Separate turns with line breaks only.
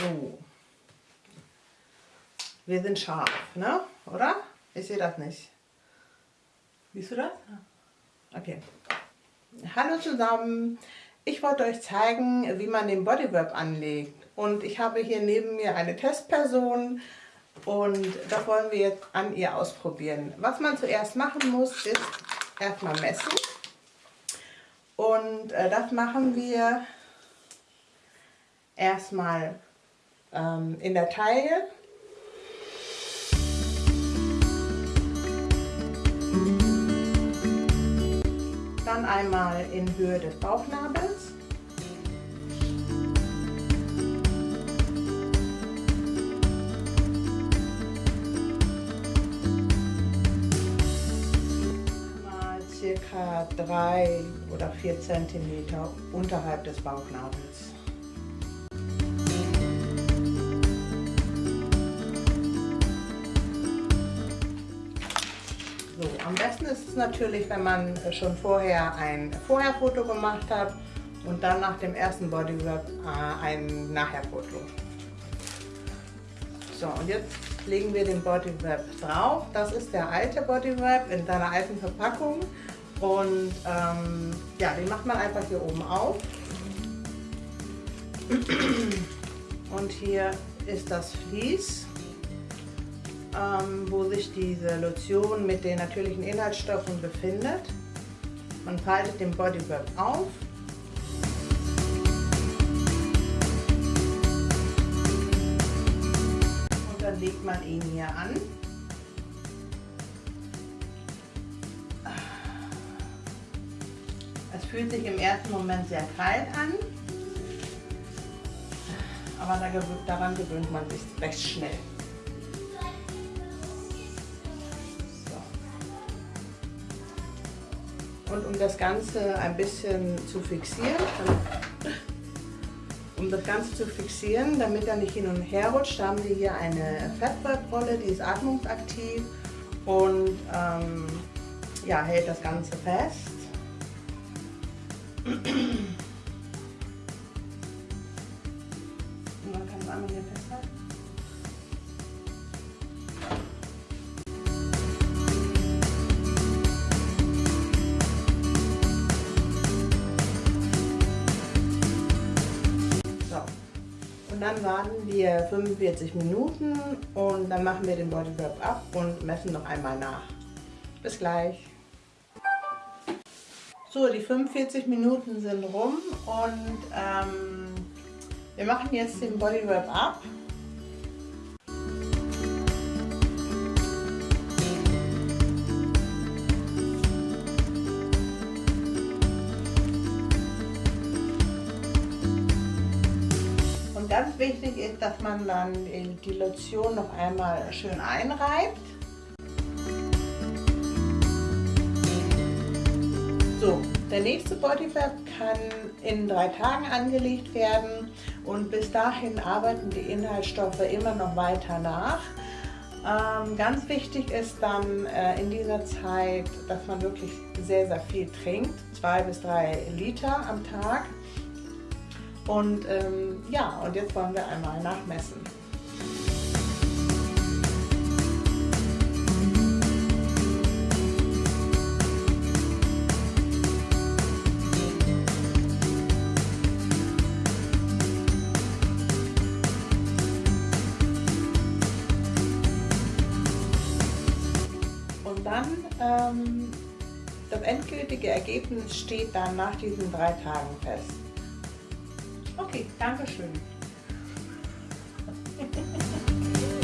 So. Wir sind scharf, ne? Oder? Ich sehe das nicht. Siehst du das? Okay. Hallo zusammen. Ich wollte euch zeigen, wie man den Bodywrap anlegt. Und ich habe hier neben mir eine Testperson und das wollen wir jetzt an ihr ausprobieren. Was man zuerst machen muss, ist erstmal messen. Und äh, das machen wir erstmal ähm, in der Taille. Dann einmal in Höhe des Bauchnabels. circa drei oder vier Zentimeter unterhalb des Bauchnabels. So, am besten ist es natürlich, wenn man schon vorher ein Vorherfoto gemacht hat und dann nach dem ersten Bodywrap äh, ein Nachherfoto. So, und jetzt legen wir den Bodywrap drauf. Das ist der alte Bodywrap in seiner alten Verpackung. Und ähm, ja, den macht man einfach hier oben auf. Und hier ist das Vlies, wo sich diese Lotion mit den natürlichen Inhaltsstoffen befindet. Man faltet den Bodywrap auf. Und dann legt man ihn hier an. Es fühlt sich im ersten Moment sehr kalt an, aber daran gewöhnt man sich recht schnell. Und um das Ganze ein bisschen zu fixieren, um das Ganze zu fixieren, damit er nicht hin und her rutscht, haben wir hier eine Fettwebrolle, die ist atmungsaktiv und ähm, ja, hält das Ganze fest. Und dann warten wir 45 Minuten und dann machen wir den Bodywrap ab und messen noch einmal nach. Bis gleich. So, die 45 Minuten sind rum und ähm, wir machen jetzt den Bodywrap ab. Ganz wichtig ist, dass man dann die Lotion noch einmal schön einreibt. So, der nächste Bodyfab kann in drei Tagen angelegt werden und bis dahin arbeiten die Inhaltsstoffe immer noch weiter nach. Ähm, ganz wichtig ist dann äh, in dieser Zeit, dass man wirklich sehr, sehr viel trinkt, zwei bis drei Liter am Tag. Und ähm, ja, und jetzt wollen wir einmal nachmessen. dann ähm, das endgültige Ergebnis steht dann nach diesen drei Tagen fest. Okay, danke schön.